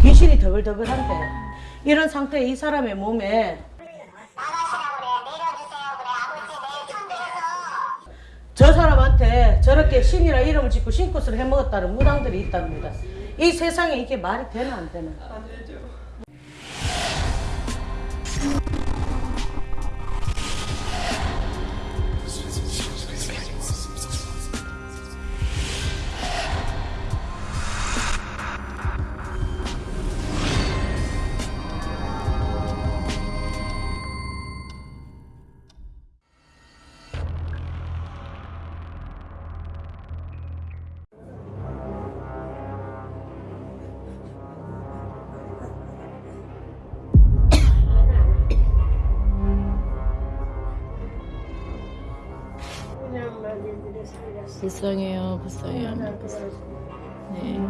귀신이 더글더글한데 이런 상태에 이 사람의 몸에 저 사람한테 저렇게 신이라 이름을 짓고 신꽃을 해먹었다는 무당들이 있답니다. 이 세상에 이게 말이 되나 안 되나? 불쌍해요, 불쌍해요. 네.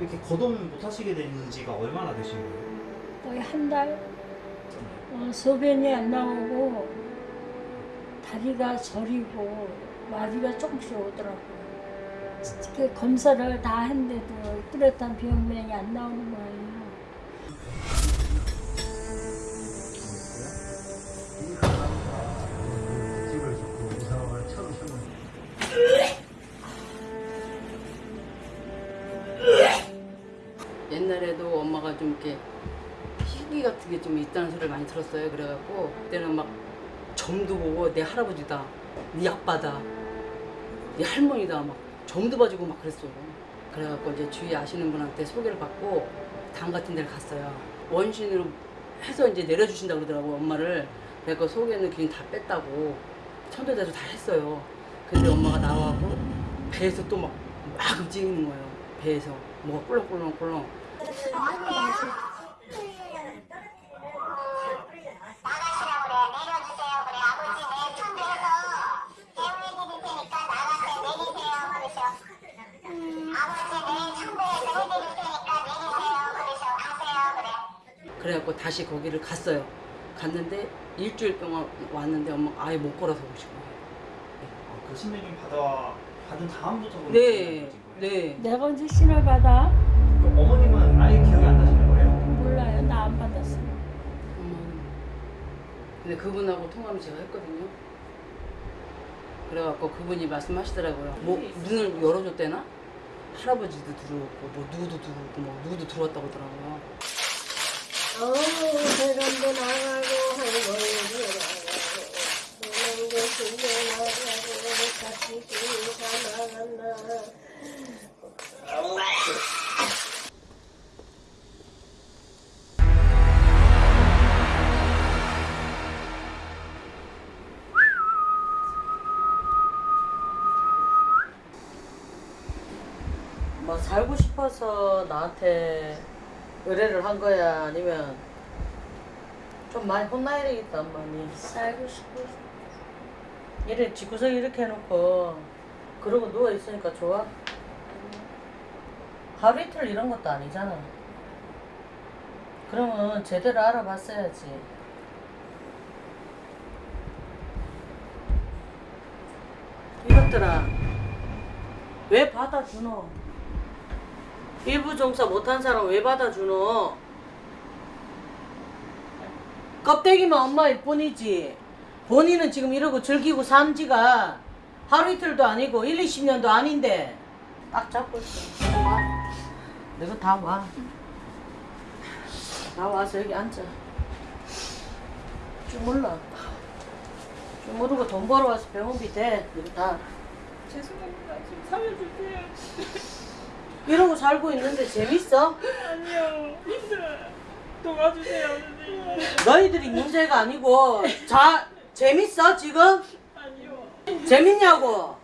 이렇게 거동 못 하시게 된 지가 얼마나 되신 거예요? 거의 한 달, 어, 소변이 안 나오고, 다리가 저리고, 마디가 조금씩 오더라고요. 그 검사를 다 했는데도 뚜렷한 병명이 안 나오는 거예요. 이렇게 희귀 같은 게 좀 있다는 소리를 많이 들었어요. 그래갖고 그때는 막 점도 보고 내 할아버지다, 네 아빠다, 네 할머니다 막 점도 봐주고 막 그랬어요. 그래갖고 이제 주위 아시는 분한테 소개를 받고 당 같은 데를 갔어요. 원신으로 해서 이제 내려주신다고 그러더라고 엄마를. 그래갖고 소개는 그냥 다 뺐다고 천도자주 다 했어요. 근데 엄마가 나와고 배에서 또 막 막 움직이는 거예요. 배에서 뭐가 꿀렁꿀렁꿀렁. 그래갖고 다시 거기를 갔어요. 갔는데 일주일 동안 왔는데 엄마 아예 못 걸어서 오신 거예요. 아, 그 신명님 받아 받은 다음부터 네, 거예요? 네. 내가 언제 신을 받아? 어머님은 근데 그분하고 통화를 제가 했거든요. 그래갖고 그분이 말씀하시더라고요. 뭐 문을 열어줬대나? 할아버지도 들어왔고 뭐 누구도 들어오고 뭐 누구도 들어왔다고 하더라고요. 어우, 세상도 나가고, 그런 것도 나가고, 살고 싶어서 나한테 의뢰를 한 거야 아니면 좀 많이 혼나야 되겠다 엄마니 살고 싶어. 이래 집구석 이렇게 해놓고 그러고 누워 있으니까 좋아? 하루 이틀 이런 것도 아니잖아 그러면 제대로 알아봤어야지 이것들아 왜 받아주노? 일부 종사 못한 사람 왜 받아주노? 껍데기만 엄마일 뿐이지. 본인은 지금 이러고 즐기고 산지가 하루 이틀도 아니고 1, 20년도 아닌데. 딱 잡고 있어. 와 내가 다와. 나 와서 여기 앉아. 주물러 주무르고 돈 벌어 와서 병원비 대. 이거 다 죄송합니다. 좀 살려주세요. 이러고 살고 있는데 재밌어? 아니요. 힘들어요. 도와주세요, 선생님. 너희들이 문제가 아니고 자 재밌어 지금? 아니요. 재밌냐고?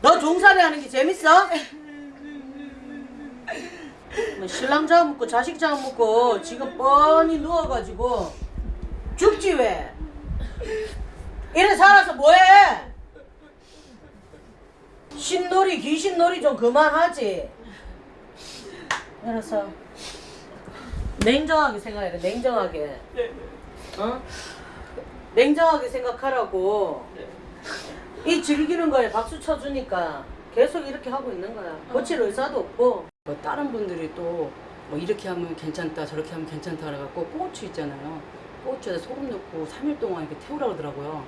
너 종살이 하는 게 재밌어? 뭐 신랑 잡아먹고 자식 잡아먹고 지금 뻔히 누워가지고 죽지 왜? 이래 살아서 뭐해? 신놀이 귀신놀이 좀 그만하지 그래서 냉정하게 생각해 냉정하게 네. 어? 냉정하게 생각하라고. 네. 이 즐기는 거에 박수 쳐주니까 계속 이렇게 하고 있는 거야. 고칠 의사도 없고. 뭐 다른 분들이 또 뭐 이렇게 하면 괜찮다 저렇게 하면 괜찮다 그래갖고 고추 있잖아요 고추에 소금 넣고 3일 동안 이렇게 태우라 그러더라고요?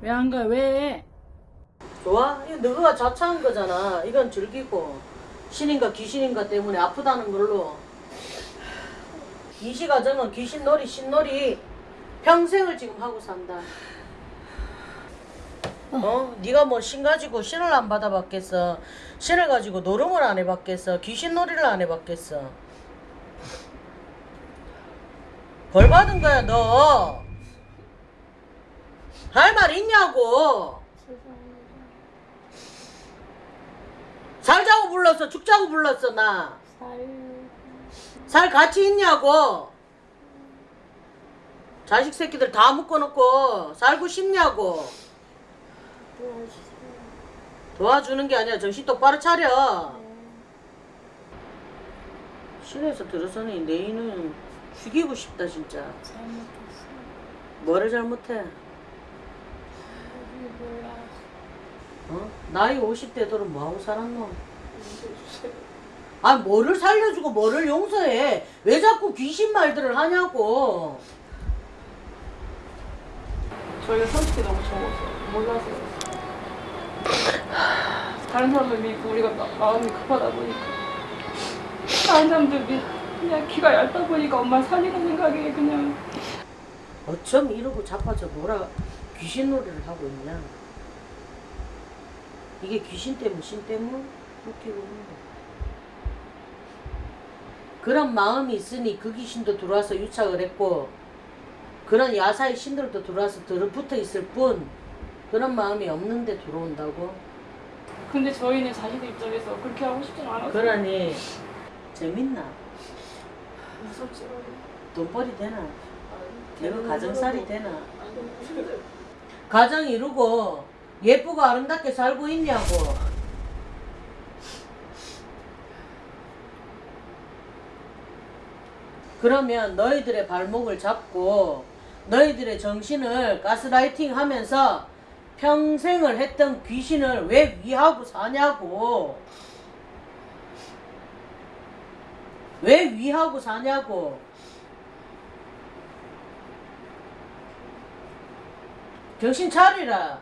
왜안 가? 왜? 좋아? 이거 너가 자처한 거잖아. 이건 즐기고 신인가 귀신인가 때문에 아프다는 걸로 이시 가정은 귀신놀이 신놀이 평생을 지금 하고 산다. 어? 네가 뭐 신 가지고 신을 안 받아봤겠어? 신을 가지고 노름을 안 해봤겠어? 귀신놀이를 안 해봤겠어? 벌 받은 거야 너. 할 말 있냐고. 살자고 불렀어 죽자고 불렀어 나. 살 가치 있냐고. 자식 새끼들 다 묶어놓고 살고 싶냐고. 도와주는 게 아니라 정신 똑바로 차려. 실에서 들어서니 내 인은 죽이고 싶다 진짜. 뭐를 잘못해? 어? 나이 50대 들은 뭐하고 살았노? 아 뭐를 살려주고 뭐를 용서해? 왜 자꾸 귀신 말들을 하냐고. 저희가 솔직히 너무 적었어요. 몰라서. 다른 사람들 믿고 우리가 마, 마음이 급하다 보니까. 다른 사람들 믿, 그냥 귀가 얇다 보니까 엄마 살리는 생각에 그냥. 어쩜 이러고 자빠져 놀아 귀신 놀이를 하고 있냐? 이게 귀신 때문, 신 때문? 웃기고 있는 거. 그런 마음이 있으니 그 귀신도 들어와서 유착을 했고 그런 야사의 신들도 들어와서 들어붙어 있을 뿐 그런 마음이 없는데 들어온다고? 근데 저희는 자신들 입장에서 그렇게 하고 싶진 않아서. 그러니 재밌나? 무섭지. 돈 벌이 되나? 내가 가정살이 되나? 가정 이루고 예쁘고 아름답게 살고 있냐고. 그러면 너희들의 발목을 잡고 너희들의 정신을 가스라이팅 하면서 평생을 했던 귀신을 왜 위하고 사냐고. 왜 위하고 사냐고. 정신 차리라.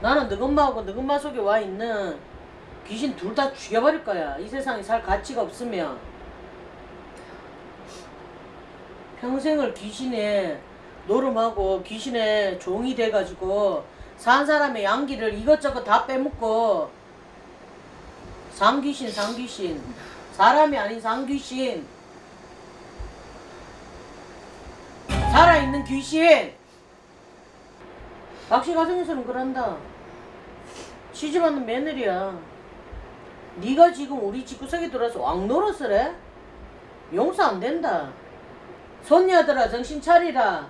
나는 너 엄마하고 너 엄마 속에 와 있는 귀신 둘 다 죽여버릴 거야. 이 세상에 살 가치가 없으면. 평생을 귀신에 노름하고 귀신의 종이 돼가지고 산 사람의 양기를 이것저것 다 빼먹고 상귀신 상귀신 사람이 아닌 상귀신 살아있는 귀신. 박씨 가정에서는 그런다. 시집하는 며느리야. 네가 지금 우리 집구석에 들어와서 왕노릇을 해? 용서 안 된다. 손녀들아 정신 차리라.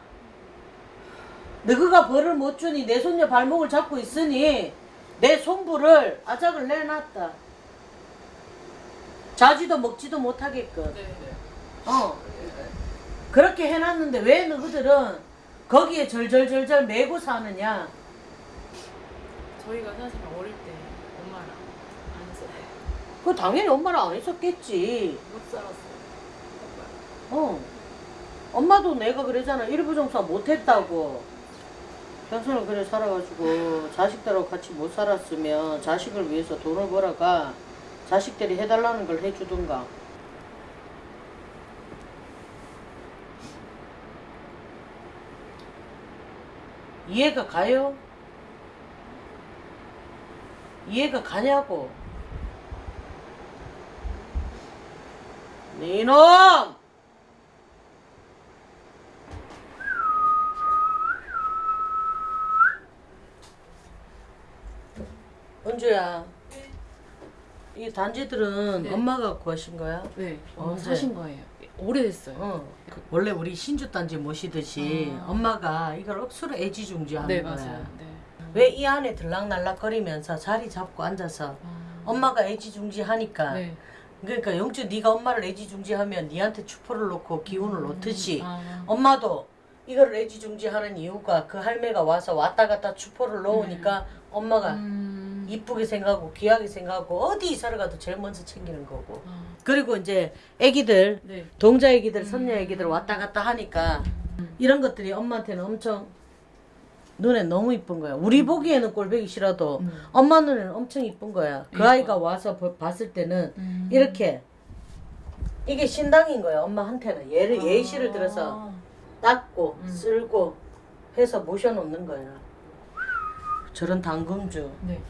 너가 벌을 못 주니 내 손녀 발목을 잡고 있으니 내 손부를 아작을 내놨다. 자지도 먹지도 못하게끔. 어 그렇게 해놨는데 왜 너희들은 거기에 절절절절 매고 사느냐? 저희가 사실 어릴 때 엄마랑 안 살아요. 그 당연히 엄마랑 안 했었겠지. 못 살았어요. 어. 엄마도 내가 그러잖아. 일부정사 못했다고. 평생을 그래 살아가지고 자식들하고 같이 못 살았으면 자식을 위해서 돈을 벌어가 자식들이 해달라는 걸 해주든가 이해가 가요? 이해가 가냐고 네 이놈! 은주야 이 단지들은 네. 엄마가 구하신 거야? 네, 엄마 언제? 사신 거예요. 오래됐어요. 어. 원래 우리 신주 단지 모시듯이 아. 엄마가 이걸 억수로 애지중지하는 네, 거야. 맞아요. 네. 왜이 안에 들락날락거리면서 자리 잡고 앉아서 엄마가 애지중지하니까 네. 그러니까 영주 네가 엄마를 애지중지하면 니한테 추포를 놓고 기운을 놓듯이 아. 엄마도 이거를 애지중지하는 이유가 그 할매가 와서 왔다 갔다 추포를 놓으니까 엄마가 음. 이쁘게 생각하고 귀하게 생각하고 어디 이사를 가도 제일 먼저 챙기는 거고 아. 그리고 이제 애기들 네. 동자 애기들 선녀 애기들 왔다 갔다 하니까 이런 것들이 엄마한테는 엄청 눈에 너무 이쁜 거야 우리 보기에는 꼴보기 싫어도 음. 엄마 눈에는 엄청 이쁜 거야 그 아이가 와서 보- 봤을 때는 음. 이렇게 이게 신당인 거야 엄마한테는 얘를 예시를 들어서 닦고 음. 쓸고 해서 모셔놓는 거야 저런 당금주 네.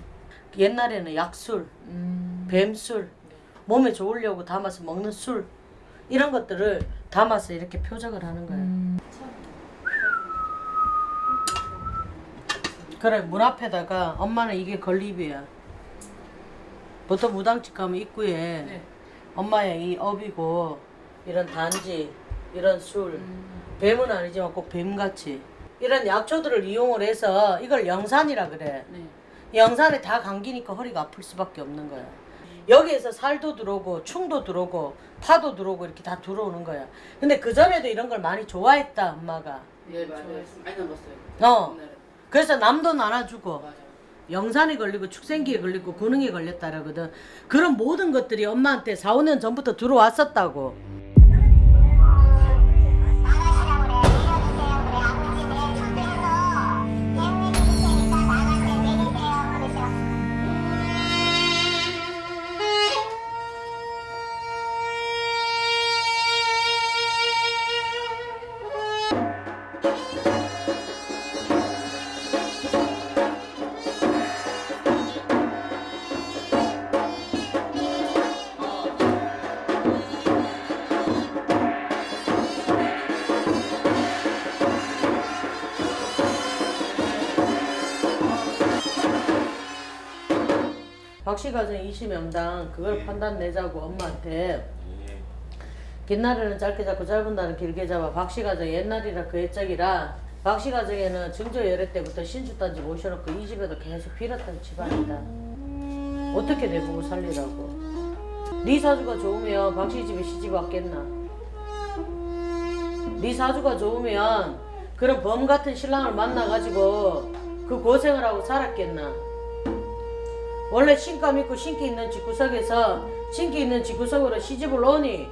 옛날에는 약술 음. 뱀술 몸에 좋으려고 담아서 먹는 술 이런 것들을 담아서 이렇게 표적을 하는 거야 음. 그래 문 앞에다가 엄마는 이게 건립이야 보통 무당집 가면 입구에 네. 엄마의 이 업이고 이런 단지 이런 술 뱀은 아니지만 꼭 뱀같이 이런 약초들을 이용을 해서 이걸 영산이라 그래 네. 영산에 다 감기니까 허리가 아플 수밖에 없는 거야 여기에서 살도 들어오고 충도 들어오고 파도 들어오고 이렇게 다 들어오는 거야 근데 그 전에도 이런 걸 많이 좋아했다 엄마가 예 맞아요. 많이 남았어요. 어 옛날에. 그래서 남도 나눠주고 맞아. 영산에 걸리고 축생기에 걸리고 근흥에 걸렸다라거든. 그런 모든 것들이 엄마한테 4, 5년 전부터 들어왔었다고. 박씨가정 20명당 그걸 판단 내자고 엄마한테. 긴 날에는 짧게 잡고 짧은 날은 길게 잡아. 박씨가정 옛날이라 그 옛적이라 박씨가정에는 증조 열애 때부터 신주단지 모셔놓고 이 집에도 계속 빌었던 집안이다. 어떻게 내보고 살리라고. 네 사주가 좋으면 박씨 집에 시집 왔겠나. 네 사주가 좋으면 그런 범 같은 신랑을 만나가지고 그 고생을 하고 살았겠나 원래 신감 있고 신기 있는 집구석에서 신기 있는 집구석으로 시집을 오니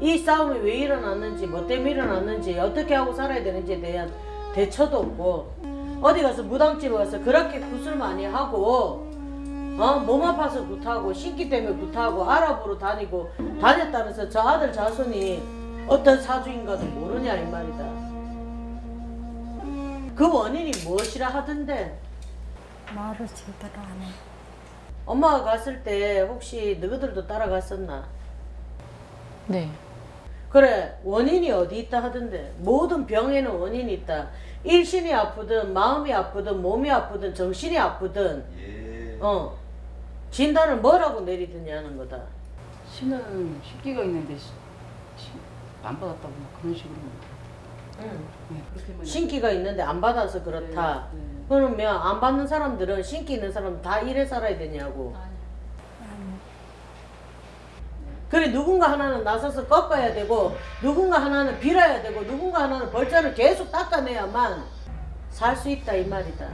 이 싸움이 왜 일어났는지 뭐 때문에 일어났는지 어떻게 하고 살아야 되는지에 대한 대처도 없고 어디 가서 무당집에 가서 그렇게 굿을 많이 하고 어? 몸 아파서 굿하고 신기 때문에 굿하고 아랍으로 다니고 다녔다면서 저 아들 자손이 어떤 사주인가도 모르냐 이 말이다 그 원인이 무엇이라 하던데 말을 제대로 안 해. 엄마가 갔을 때 혹시 너희들도 따라갔었나? 네. 그래 원인이 어디 있다 하던데 모든 병에는 원인이 있다 일신이 아프든 마음이 아프든 몸이 아프든 정신이 아프든 어 진단을 뭐라고 내리느냐는 거다 신은 식기가 있는데 안 받았다고 막 그런 식으로. 응. 네, 그렇게만. 신기가 있는데 안 받아서 그렇다 네, 네. 그러면 안 받는 사람들은 신기 있는 사람 다 이래 살아야 되냐고 그래 누군가 하나는 나서서 꺾어야 되고 누군가 하나는 빌어야 되고 누군가 하나는 벌자를 계속 닦아내야만 살 수 있다 이 말이다.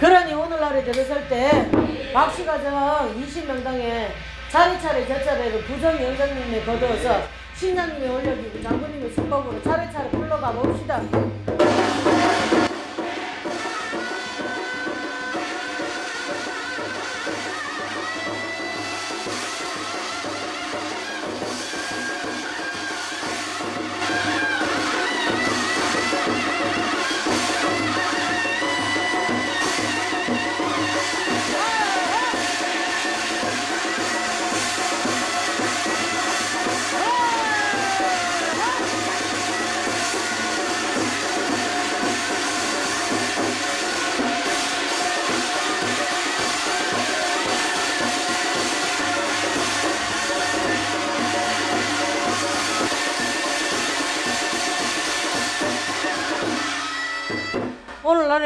그러니 오늘날에 들어설 때 박씨 가정 20명당에 차례차례 저 차례를 부정 연장님에 거두어서 신장님이 올려주고 장군님의 수법으로 차례차례 불러가 봅시다.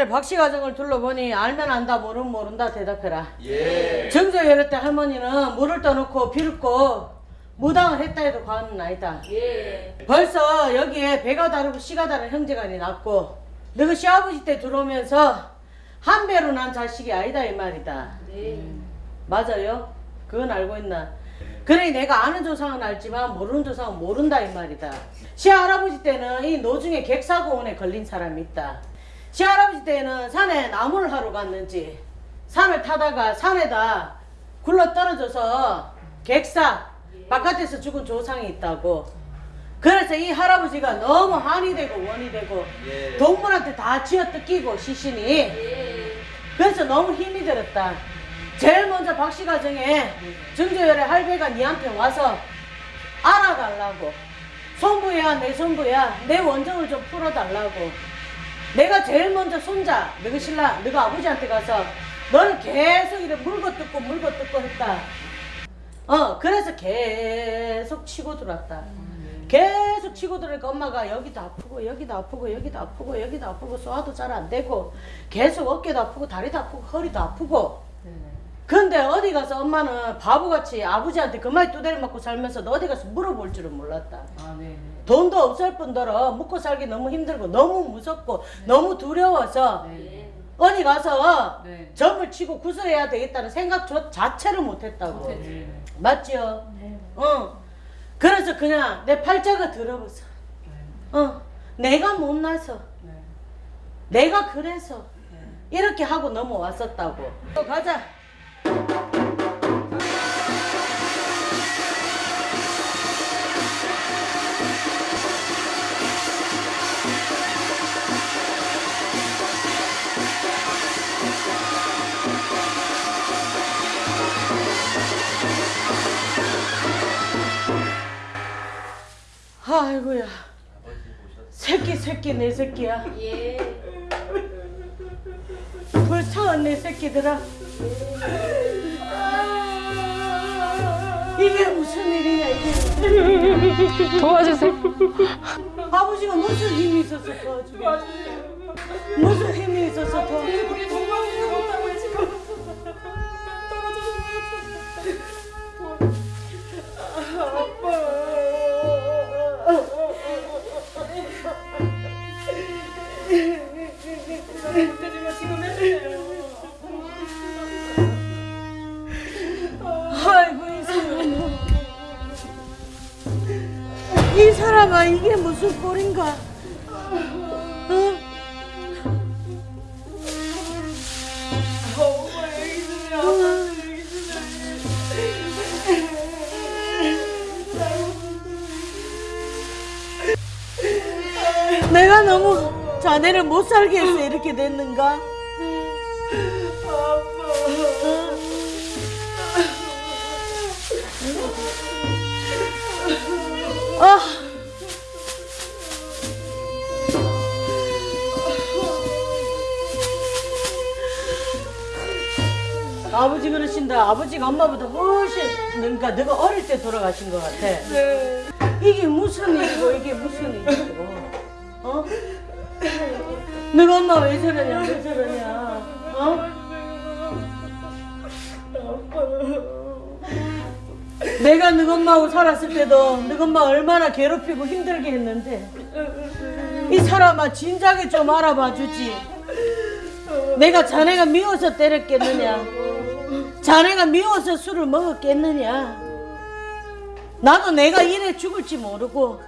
만에 박씨 가정을 둘러보니 알면 안다 모르면 모른다 대답해라. 예. 정조 여러 때 할머니는 물을 떠놓고 비웃고 무당을 했다 해도 과언은 아니다. 벌써 여기에 배가 다르고 씨가 다른 형제간이 났고 너희 시아버지 때 들어오면서 한 배로 난 자식이 아니다 이 말이다. 맞아요? 그건 알고 있나? 그래 내가 아는 조상은 알지만 모르는 조상은 모른다 이 말이다. 시할아버지 때는 이 노중에 객사고원에 걸린 사람이 있다. 시할아버지 때는 산에 나무를 하러 갔는지 산을 타다가 산에다 굴러 떨어져서 객사 바깥에서 죽은 조상이 있다고. 그래서 이 할아버지가 너무 한이 되고 원이 되고 동물한테 다 쥐어 뜯기고 시신이. 그래서 너무 힘이 들었다. 제일 먼저 박씨 가정에 정조열의 할배가 니한테 와서 알아달라고 손부야 내 손부야 내 원정을 좀 풀어달라고 내가 제일 먼저 손자 너가 신랑 너가 아버지한테 가서 너는 계속 이래 물고 뜯고 물고 뜯고 했다 어 그래서 계속 치고 들어왔다 계속 치고 들어니까 엄마가 여기도 아프고 여기도 아프고 여기도 아프고 여기도 아프고 소화도 잘 안 되고 계속 어깨도 아프고 다리도 아프고 허리도 아프고 근데 어디 가서 엄마는 바보같이 아버지한테 그만 두대를 맞고 살면서 너 어디 가서 물어볼 줄은 몰랐다. 아, 네. 돈도 없을 뿐더러 묵고 살기 너무 힘들고 너무 무섭고 너무 두려워서 네. 어디 가서 네. 점을 치고 구슬해야 되겠다는 생각 조- 자체를 못했다고. 네. 맞지요? 네. 어. 그래서 그냥 내 팔자가 들어버서. 어. 내가 못나서. 네. 내가 그래서 이렇게 하고 넘어왔었다고. 또 가자. 아이고야. 새끼 새끼 내 새끼야. 벌써 내 새끼들아. 이게 무슨 일이냐 이게. 도와주세요. 아버지가 무슨 힘이 있어서 도와주게. 무슨 힘이 있어서 도와주게. 우 살게 해서 이렇게 됐는가? 아. 아버지 그러신다. 아버지가 엄마보다 훨씬 그러니까 너가 어릴 때 돌아가신 것 같아. 이게 무슨 일이고 이게 무슨 일이고 어? 너가 엄마 왜 저러냐 왜 저러냐. 어? 내가 너가 엄마하고 살았을 때도 너가 엄마 얼마나 괴롭히고 힘들게 했는데 이 사람아 진작에 좀 알아봐 주지. 내가 자네가 미워서 때렸겠느냐? 자네가 미워서 술을 먹었겠느냐? 나도 내가 이래 죽을지 모르고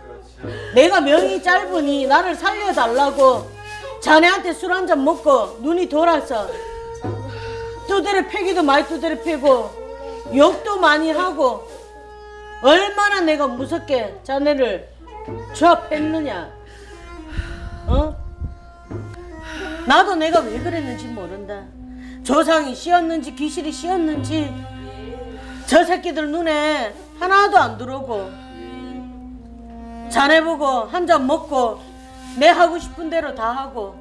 내가 명이 짧으니 나를 살려달라고 자네한테 술 한 잔 먹고 눈이 돌아서 두드려 패기도 많이 두드려 패고 욕도 많이 하고 얼마나 내가 무섭게 자네를 조합했느냐 어? 나도 내가 왜 그랬는지 모른다 조상이 씌었는지 귀신이 씌었는지 저 새끼들 눈에 하나도 안 들어오고 자네 보고 한 잔 먹고 내 하고 싶은 대로 다 하고.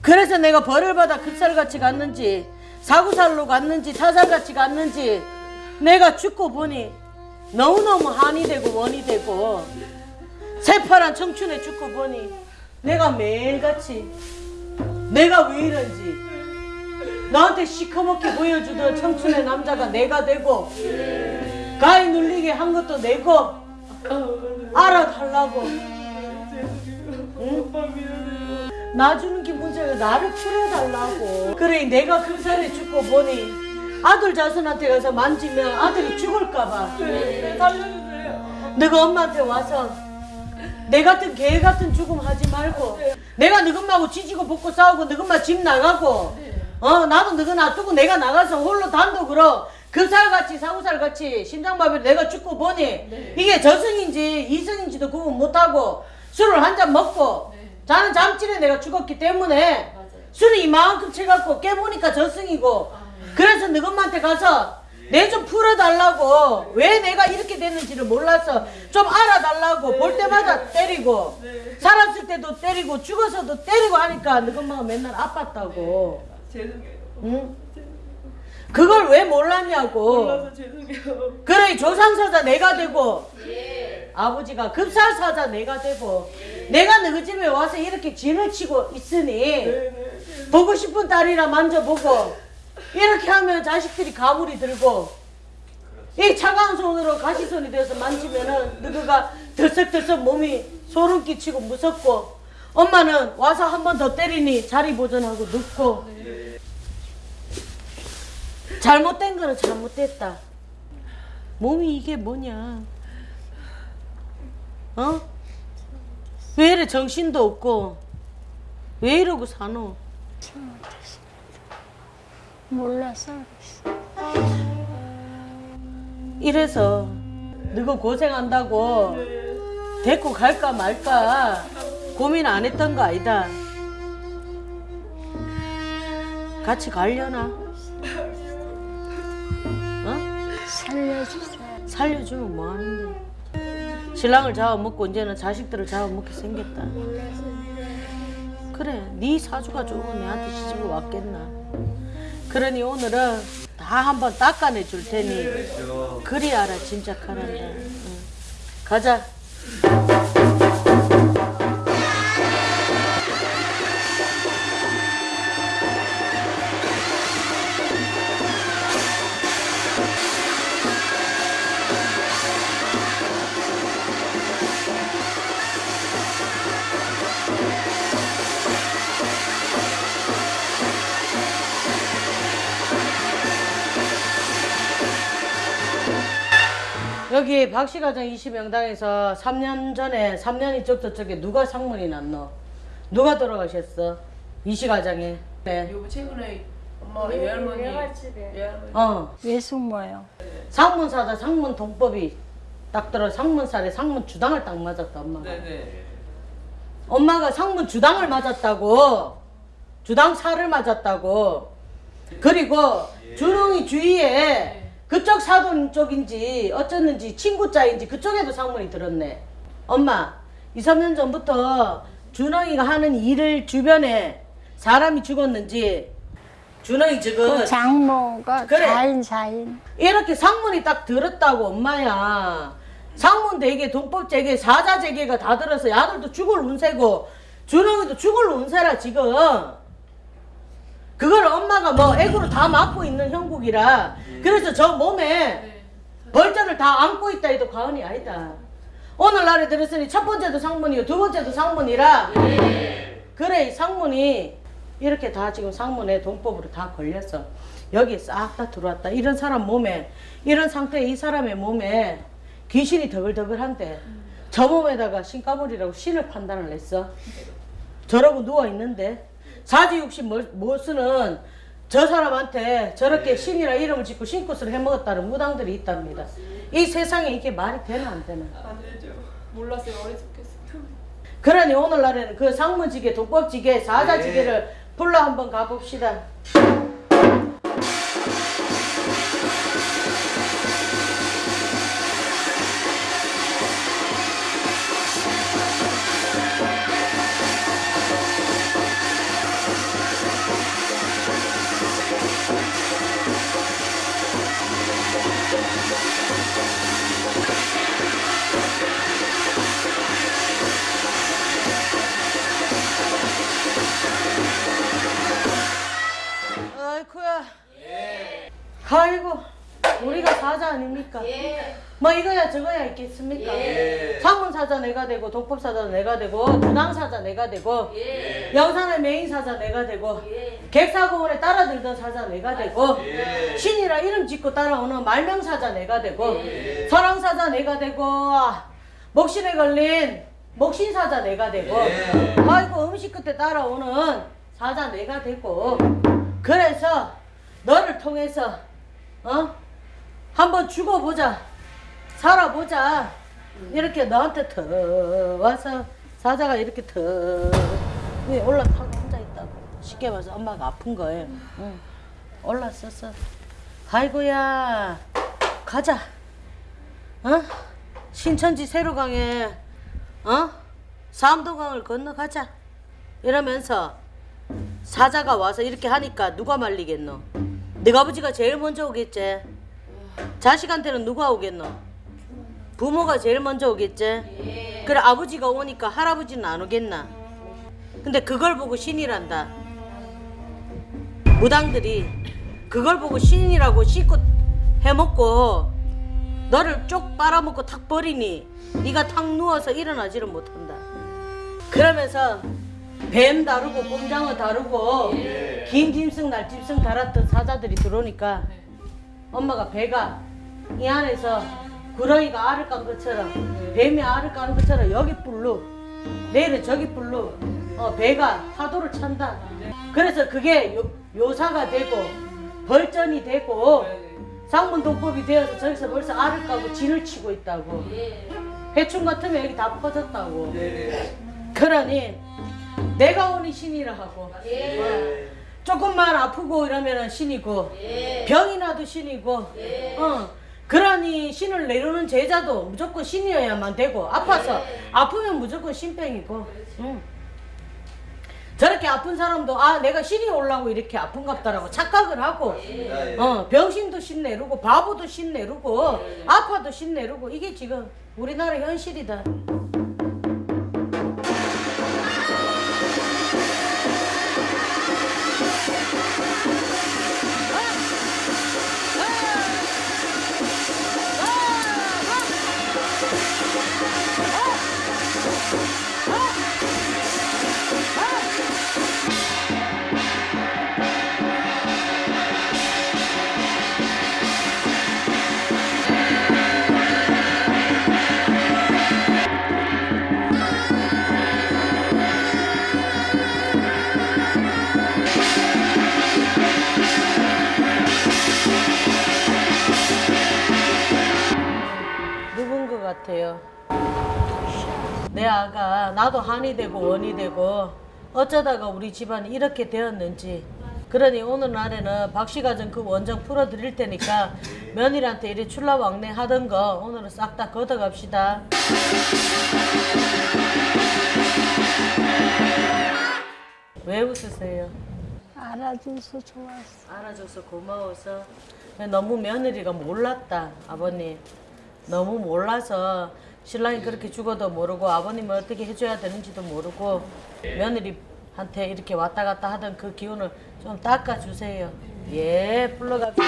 그래서 내가 벌을 받아 급살같이 갔는지 사구살로 갔는지 타살같이 갔는지 내가 죽고 보니 너무너무 한이 되고 원이 되고 새파란 청춘에 죽고 보니 내가 매일같이 내가 왜 이런지 나한테 시커멓게 보여주던 청춘의 남자가 내가 되고 가위 눌리게 한 것도 내고 알아달라고 응? 나 주는 게 문제가 나를 풀어달라고. 그래 내가 금살에 죽고 보니 아들 자손한테 가서 만지면 아들이 죽을까봐. 너가 엄마한테 와서 내 같은 개 같은 죽음 하지 말고 내가 너금마하고 지지고 볶고 싸우고 너금마 집 나가고 어 나도 너가 놔두고 내가 나가서 홀로 단독으로 그살같이 사구살같이 심장마비로 내가 죽고 보니 이게 저승인지 이승인지도 구분 못하고 술을 한 잔 먹고 자는 잠질에 내가 죽었기 때문에 술을 이만큼 채갖고 깨보니까 저승이고 그래서 너금마한테 가서 내 좀 풀어달라고. 왜 내가 이렇게 됐는지를 몰라서 좀 알아달라고. 볼 때마다 때리고 살았을 때도 때리고 죽어서도 때리고 하니까 너금마가 맨날 아팠다고. 죄송해요. 응? 그걸 왜 몰랐냐고. 몰라서 죄송해요. 그래 조상사자 내가 되고 아버지가 급살사자 내가 되고 내가 너희 집에 와서 이렇게 진을 치고 있으니 보고 싶은 딸이라 만져보고 이렇게 하면 자식들이 가물이 들고 이 차가운 손으로 가시손이 돼서 만지면은 너가 들썩들썩 몸이 소름 끼치고 무섭고 엄마는 와서 한 번 더 때리니 자리 보존하고 눕고 잘못된 거는 잘못됐다. 몸이 이게 뭐냐 어? 왜 이래 정신도 없고 왜 이러고 사노 몰라서 이래서 너가 고생한다고 데리고 갈까 말까 고민 안 했던 거 아니다. 같이 가려나? 어? 살려주세요. 살려주면 뭐 하는데? 신랑을 잡아먹고 이제는 자식들을 잡아먹게 생겼다. 그래, 네 사주가 좋으면 내한테 시집을 왔겠나? 그러니 오늘은 다 한번 닦아내 줄 테니 그리 알아 진짜 가란다. 응. 가자. 여기 박씨가정 20명당에서 3년 전에 3년 이쪽 저쪽에 누가 상문이 났노? 누가 돌아가셨어? 이시가정에. 네. 여보 최근에 엄마 외할머니 외할머니 어. 왜 숨어요? 상문사자 상문 동법이 딱 들어 상문살에 상문 주당을 딱 맞았다 엄마가. 네네. 엄마가 상문 주당을 맞았다고. 주당 살을 맞았다고. 그리고 준홍이 주위에 그쪽 사돈 쪽인지 어쩌는지 친구자인지 그쪽에도 상문이 들었네. 엄마, 2, 3년 전부터 준홍이가 하는 일을 주변에 사람이 죽었는지 준홍이 지금 그 장모가 그래. 자인 자인. 이렇게 상문이 딱 들었다고 엄마야. 상문 대개 동법 재개 사자 재개가 다 들어서 아들도 죽을 운세고 준홍이도 죽을 운세라 지금. 그걸 엄마가 뭐 애구로 다 맡고 있는 형국이라 그래서 저 몸에 벌전을 다 안고 있다 해도 과언이 아니다. 오늘날에 들었으니 첫 번째도 상문이고 두 번째도 상문이라 그래 이 상문이 이렇게 다 지금 상문에 동법으로 다 걸렸어. 여기 싹 다 들어왔다. 이런 사람 몸에 이런 상태에 이 사람의 몸에 귀신이 더글더글한데 저 몸에다가 신가물이라고 신을 판단을 했어. 저러고 누워 있는데 사지육신 모스는 저 사람한테 저렇게 신이라 이름을 짓고 신굿을 해먹었다는 무당들이 있답니다. 이 세상에 이게 말이 되나 안 되나? 안 되죠. 몰랐어요 어리석겠어요. 그러니 오늘날에는 그 상문지게, 독법지게, 사자지게를 불러 한번 가봅시다. 있겠습니까? 상문 사자 내가 되고 독법 사자 내가 되고 도당 사자 내가 되고 영산의 메인 사자 내가 되고 객사공원에 따라들던 사자 내가 되고 신이라 이름 짓고 따라오는 말명 사자 내가 되고 설왕 사자 내가 되고 목신에 걸린 목신 사자 내가 되고 아이고 음식 끝에 따라오는 사자 내가 되고 그래서 너를 통해서 어? 한번 죽어보자 살아보자. 이렇게 너한테 더 와서 사자가 이렇게 더 올라타고 혼자 있다고. 쉽게 말해서 엄마가 아픈 거예요. 응. 올랐었어 아이고야 가자. 어? 신천지 세로강에 어? 삼도강을 건너가자. 이러면서 사자가 와서 이렇게 하니까 누가 말리겠노? 네가 아버지가 제일 먼저 오겠지. 자식한테는 누가 오겠노? 부모가 제일 먼저 오겠지? 그래 아버지가 오니까 할아버지는 안 오겠나? 근데 그걸 보고 신이란다. 무당들이 그걸 보고 신이라고 씻고 해먹고 너를 쪽 빨아먹고 탁 버리니 네가 탁 누워서 일어나지를 못한다. 그러면서 뱀 다루고 꼼장어 다루고 긴 짐승 날 짐승 달았던 사자들이 들어오니까 엄마가 배가 이 안에서 구렁이가 알을 깐 것처럼 뱀이 알을 까는 것처럼 여기 뿔로 내일은 저기 뿔로 어, 배가 파도를 찬다. 그래서 그게 요, 요사가 되고 벌전이 되고 상문동법이 되어서 저기서 벌써 알을 까고 진을 치고 있다고. 해충 같으면 여기 다 퍼졌다고. 그러니 내가 오니 신이라 하고 어, 조금만 아프고 이러면 신이고 병이 나도 신이고 어 그러니 신을 내려오는 제자도 무조건 신이어야만 되고 아파서 아프면 무조건 신병이고. 응. 저렇게 아픈 사람도 아 내가 신이 올라고 이렇게 아픈갑다라고 착각을 하고 어 병신도 신 내르고 바보도 신 내르고 아파도 신 내르고 이게 지금 우리나라 현실이다. 나도 한이 되고 원이 되고 어쩌다가 우리 집안이 이렇게 되었는지 그러니 오늘날에는 박씨가전 그 원정 풀어드릴 테니까 며느리한테 이리 출라왕래 하던 거 오늘은 싹 다 걷어갑시다 왜 웃으세요? 알아줘서 좋았어. 알아줘서 고마워서 너무 며느리가 몰랐다 아버님 너무 몰라서 신랑이 그렇게 죽어도 모르고 아버님을 어떻게 해줘야 되는지도 모르고 며느리한테 이렇게 왔다 갔다 하던 그 기운을 좀 닦아주세요 예 불러갑시다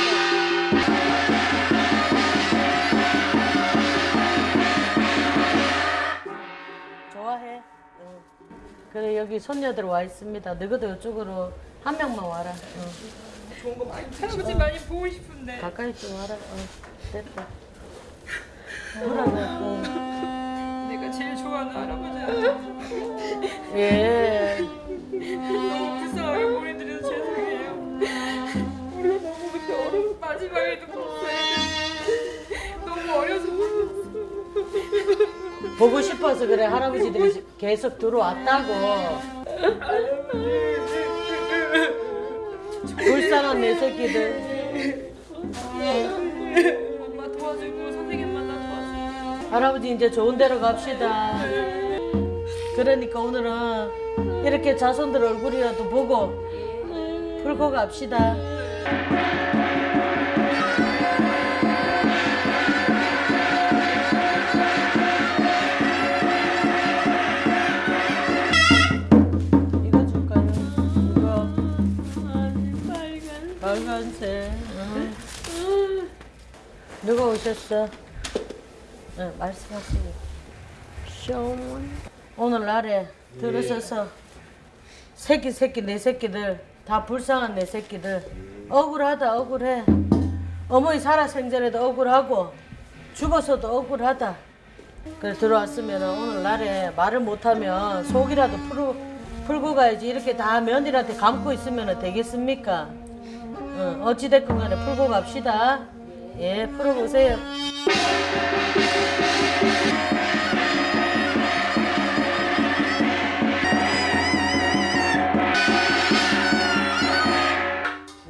좋아해 응. 그래 여기 손녀들 와 있습니다 너희도 이쪽으로 한 명만 와라 응. 좋은 거 많이 할아버지 많이 보고 싶은데 가까이 좀 와라. 어, 됐다. 어. 내가 제일 좋아하는 할아버지야 예. 너무 불쌍하게 보내드려서 죄송해요 우리가 너무 그때 어려서 마지막에도 너무 어려서 보고 싶어서 그래 할아버지들이 계속 들어왔다고. 불쌍한 내 새끼들. 엄마 도와주고 도와주고 할아버지 이제 좋은 데로 갑시다. 그러니까 오늘은 이렇게 자손들 얼굴이라도 보고 풀고 갑시다. 이거 줄까요? 이거. 빨간색. 응. 누가 오셨어? 네, 말씀하세요. 시어머니 오늘 날에 들으셔서 새끼 새끼 내 새끼들 다 불쌍한 내 새끼들 억울하다 억울해. 어머니 살아생전에도 억울하고 죽어서도 억울하다. 그래 들어왔으면 오늘 날에 말을 못하면 속이라도 풀고, 풀고 가야지. 이렇게 다 며느리한테 감고 있으면 되겠습니까? 응, 어찌됐건 간에 풀고 갑시다 예 풀어보세요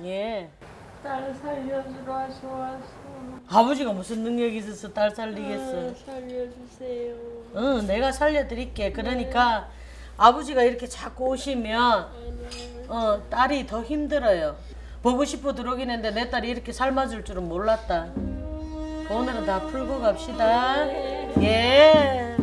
예 딸 살려주러. 아버지가 무슨 능력이 있어서 딸 살리겠어. 살려주세요. 응, 내가 살려드릴게. 그러니까 아버지가 이렇게 자꾸 오시면 어, 딸이 더 힘들어요. 보고 싶어 들어오긴 했는데 내 딸이 이렇게 삶아줄 줄은 몰랐다. 오늘은 다 풀고 갑시다. 예.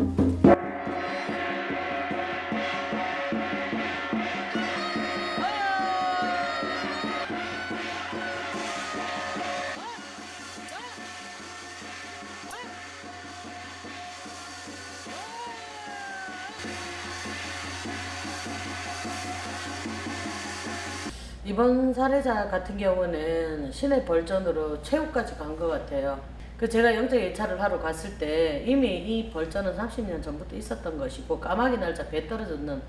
이번 사례자 같은 경우는 시내 벌전으로 최후까지 간 것 같아요. 그 제가 영장 예찰을 하러 갔을 때 이미 이 벌전은 30년 전부터 있었던 것이고 까마귀 날짜 배 떨어졌는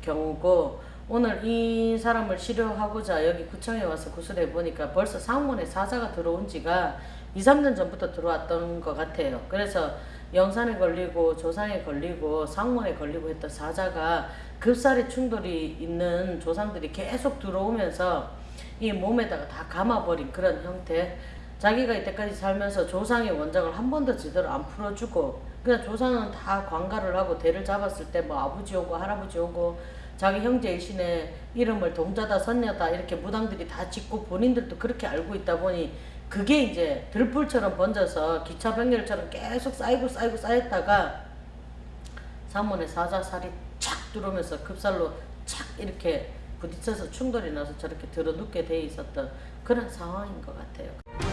경우고 오늘 이 사람을 치료하고자 여기 구청에 와서 구술해 보니까 벌써 상문에 사자가 들어온 지가 2, 3년 전부터 들어왔던 것 같아요. 그래서 영산에 걸리고 조상에 걸리고 상문에 걸리고 했던 사자가 급살의 충돌이 있는 조상들이 계속 들어오면서 이 몸에다가 다 감아버린 그런 형태. 자기가 이때까지 살면서 조상의 원장을 한 번도 제대로 안 풀어주고 그냥 조상은 다 관가를 하고 대를 잡았을 때 뭐 아버지 오고 할아버지 오고 자기 형제 일신의 이름을 동자다 선녀다 이렇게 무당들이 다 짓고 본인들도 그렇게 알고 있다 보니 그게 이제 들불처럼 번져서 기차 병렬처럼 계속 쌓이고 쌓이고 쌓였다가 사문에 사자살이 착 들어오면서 급살로 착 이렇게 부딪혀서 충돌이 나서 저렇게 들어눕게 돼 있었던 그런 상황인 것 같아요.